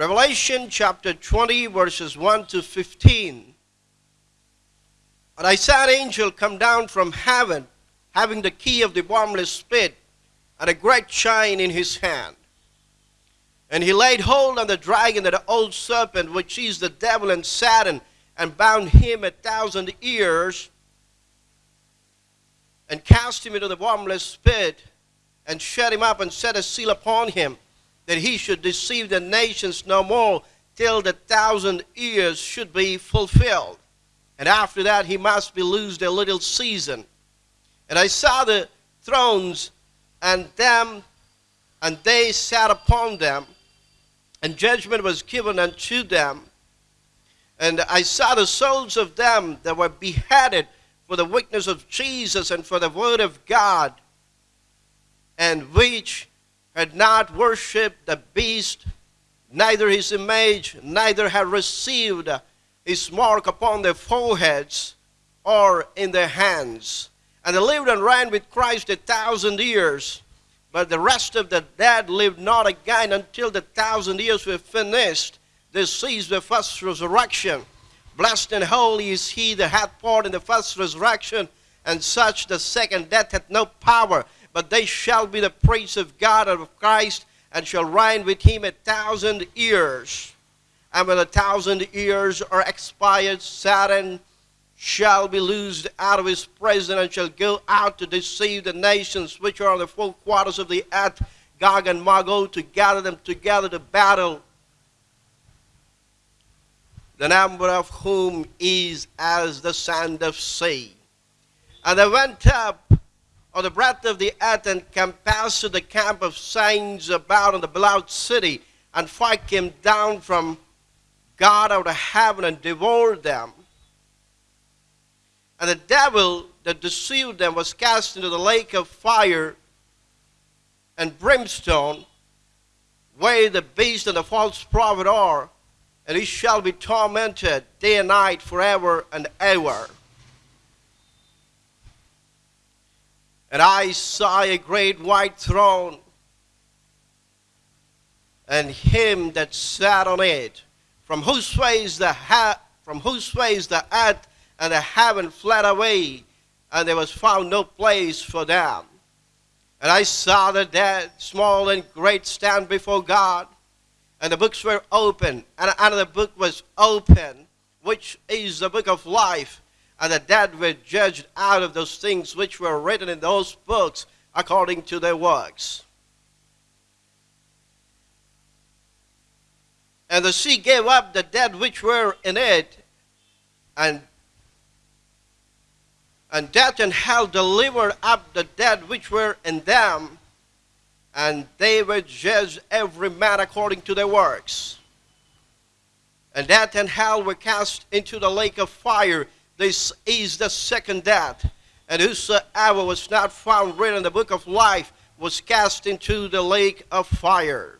Revelation chapter 20, verses 1 to 15. And I saw an angel come down from heaven, having the key of the bottomless pit and a great chain in his hand. And he laid hold on the dragon, that old serpent, which is the devil and Satan, and bound him a thousand years, and cast him into the bottomless pit, and shut him up, and set a seal upon him that he should deceive the nations no more till the thousand years should be fulfilled. And after that, he must be loosed a little season. And I saw the thrones and them, and they sat upon them, and judgment was given unto them. And I saw the souls of them that were beheaded for the witness of Jesus and for the word of God, and which had not worshipped the beast, neither his image, neither had received his mark upon their foreheads or in their hands. And they lived and reigned with Christ a thousand years. But the rest of the dead lived not again until the thousand years were finished. They seized the first resurrection. Blessed and holy is he that hath part in the first resurrection, and such the second death hath no power but they shall be the priests of God and of Christ, and shall reign with him a thousand years. And when a thousand years are expired, Satan shall be loosed out of his prison and shall go out to deceive the nations which are on the four quarters of the earth, Gog and Magog, to gather them together to battle, the number of whom is as the sand of sea. And they went up or the breadth of the earth and compassed the camp of saints about in the beloved city, and fire came down from God out of heaven and devoured them. And the devil that deceived them was cast into the lake of fire and brimstone, where the beast and the false prophet are, and he shall be tormented day and night forever and ever. And I saw a great white throne, and him that sat on it, from whose face the ha- from whose face the earth and the heaven fled away, and there was found no place for them. And I saw the dead, small and great, stand before God, and the books were open, and another book was open, which is the book of life and the dead were judged out of those things which were written in those books according to their works. And the sea gave up the dead which were in it, and and death and hell delivered up the dead which were in them, and they were judged every man according to their works. And death and hell were cast into the lake of fire. This is the second death. And whosoever was not found written in the book of life was cast into the lake of fire.